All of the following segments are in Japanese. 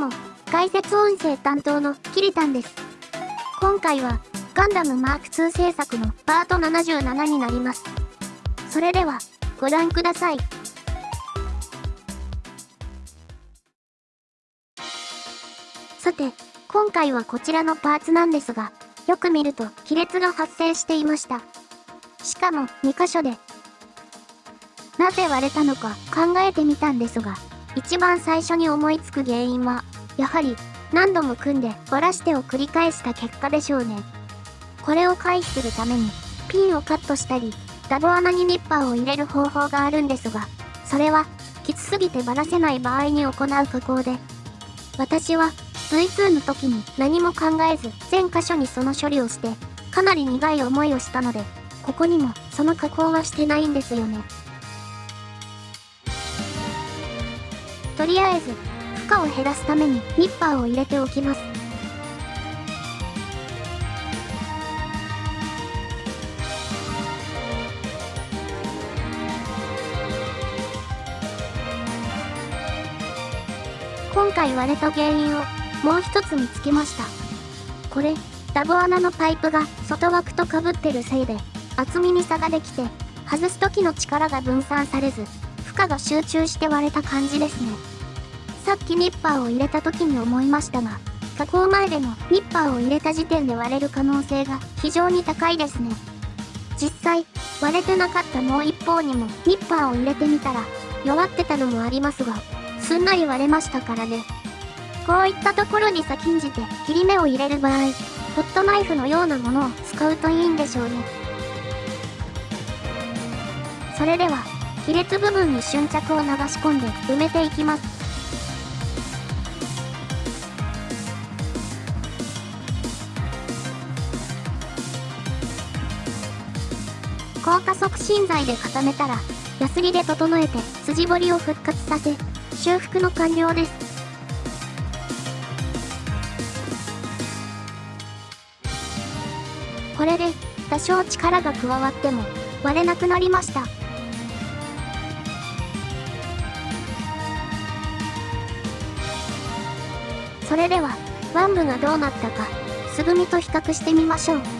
も、解説音声担当のキリタンです。今回は、ガンダムマーク2制作のパート77になります。それでは、ご覧ください。さて、今回はこちらのパーツなんですが、よく見ると亀裂が発生していました。しかも2箇所で。なぜ割れたのか考えてみたんですが、一番最初に思いつく原因は、やはり何度も組んで割らしてを繰り返した結果でしょうね。これを回避するために、ピンをカットしたり、ダボ穴にニッパーを入れる方法があるんですが、それは、きつすぎてばらせない場合に行う加工で、私は V2 の時に何も考えず全箇所にその処理をして、かなり苦い思いをしたので、ここにもその加工はしてないんですよね。とりあえず、負荷を減らすためにニッパーを入れておきます。今回割れた原因をもう一つ見つけました。これ、ダボ穴のパイプが外枠と被ってるせいで、厚みに差ができて、外す時の力が分散されず、負荷が集中して割れた感じですね。さっきニッパーを入れた時に思いましたが、加工前でもニッパーを入れた時点で割れる可能性が非常に高いですね。実際、割れてなかったもう一方にもニッパーを入れてみたら、弱ってたのもありますが、すんなり割れましたからね。こういったところに先んじて切り目を入れる場合、ホットナイフのようなものを使うといいんでしょうね。それでは、亀裂部分に瞬着を流し込んで埋めていきます。硬化促進剤で固めたら、ヤスリで整えて筋彫りを復活させ、修復の完了です。これで、多少力が加わっても、割れなくなりました。それでは、ワン部がどうなったか、すぐみと比較してみましょう。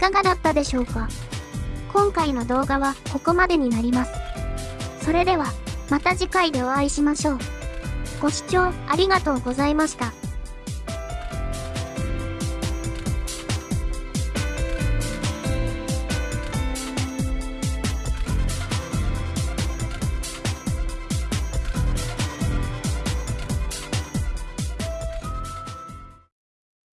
かがだったでしょうか？今回の動画はここまでになります。それでは、また次回でお会いしましょう。ご視聴ありがとうございました。